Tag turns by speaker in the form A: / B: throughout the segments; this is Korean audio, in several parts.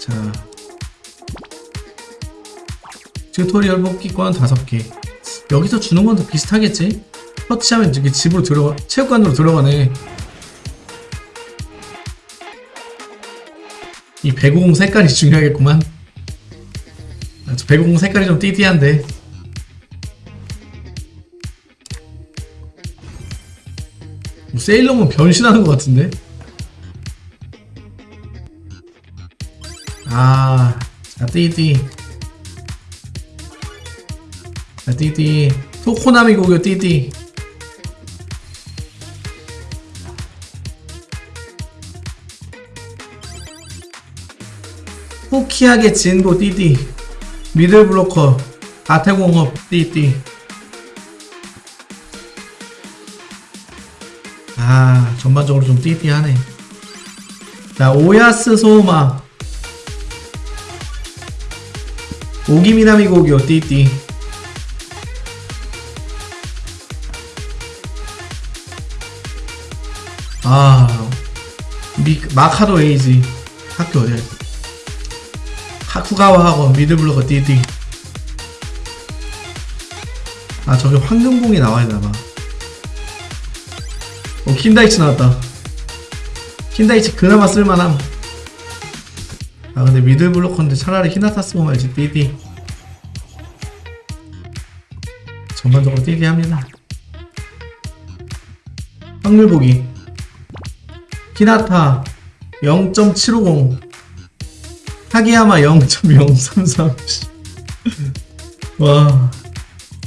A: 자. tutorial 뽑기권 5개. 여기서 주는 건 더 비슷하겠지? 터치하면 이렇게 집으로 들어가 체육관으로 들어가네. 이 배구공 색깔이 중요하겠구만. 아, 저 배구공 색깔이 좀 띠띠한데. 뭐 세일러문 변신하는 것 같은데 아, 자, 띠띠. 자, 띠띠. 토코나미 고교 띠띠. 호키하게 진고 띠띠. 미들 블로커. 아태공업 띠띠. 아, 전반적으로 좀 띠띠하네. 자, 오야스 소마. 오기미나미 고교 띠띠. 아 미, 마카도 에이지. 학교 어디야? 하쿠가와 학원 미드블로거 띠띠. 아 저기 황금공이 나와야 되나봐. 어 킨다이치 나왔다. 킨다이치 그나마 쓸만함 아 근데 미들 블로커인데 차라리 히나타 쓰고 말지 띠띠 전반적으로 띠띠 합니다. 확률 보기. 히나타 0.750 하기야마 0.033 와.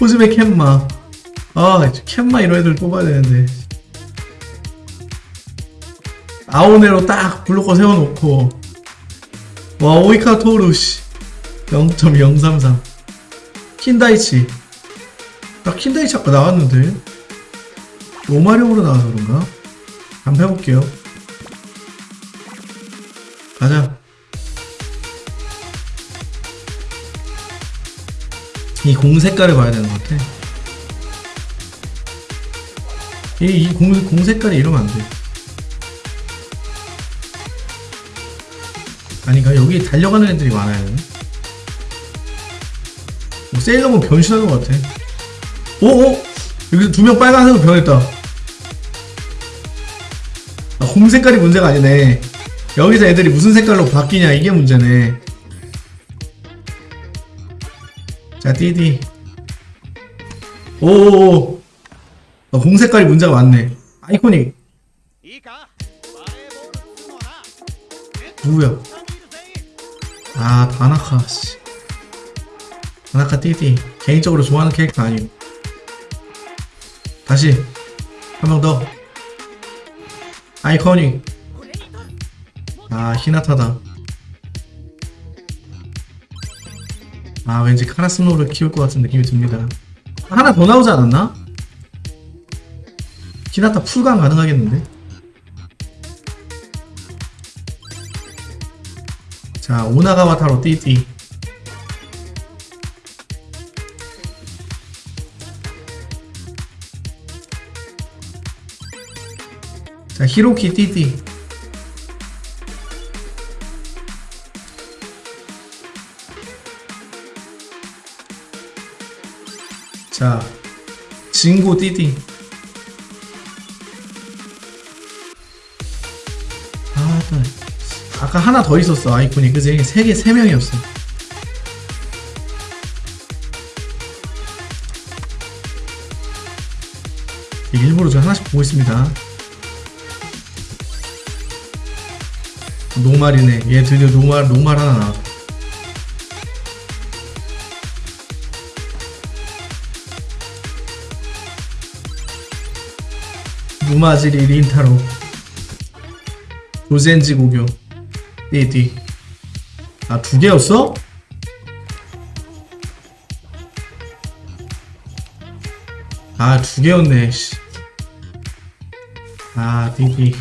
A: 호즈메 캔마. 아 캔마 이런 애들 뽑아야 되는데. 아오네로 딱 블로커 세워놓고 와 오이카 토르시 0.033 킨다이치. 나 킨다이치 아까 나왔는데? 오마룡으로 나와서 그런가? 한번 해볼게요. 가자. 이 공 색깔을 봐야 되는 것 같아. 이, 이 공, 공 색깔이 이러면 안돼 아니 그러니까 여기 달려가는 애들이 많아요 뭐 세일러문 변신하는 것 같아. 어, 어? 오오! 여기서 두 명 빨간색으로 변했다. 아, 홈 색깔이 문제가 아니네. 여기서 애들이 무슨 색깔로 바뀌냐 이게 문제네. 자 띠디. 오오오. 아, 홈 색깔이 문제가 많네. 아이코닉. 누구야? 아 다나카 씨. 다나카 띠띠. 개인적으로 좋아하는 캐릭터 아니고 다시. 한 명 더. 아이코닉 아 히나타다. 아 왠지 카라스노를 키울 것 같은 느낌이 듭니다. 하나 더 나오지 않았나? 히나타 풀강 가능하겠는데? 자 오나가와 타로 띠띠. 자 히로키 띠띠. 자 진고 띠띠 아까 하나 더 있었어 아이콘이. 그지? 세 개, 세 명이었어. 일부러 저 하나씩 보고 있습니다. 노말이네. 얘 드디어 노말, 노말 하나 나왔다 누마지리 린타로. 조젠지 고교 띠띠 아 두 개였어? 아 두 개였네 씨. 아 띠띠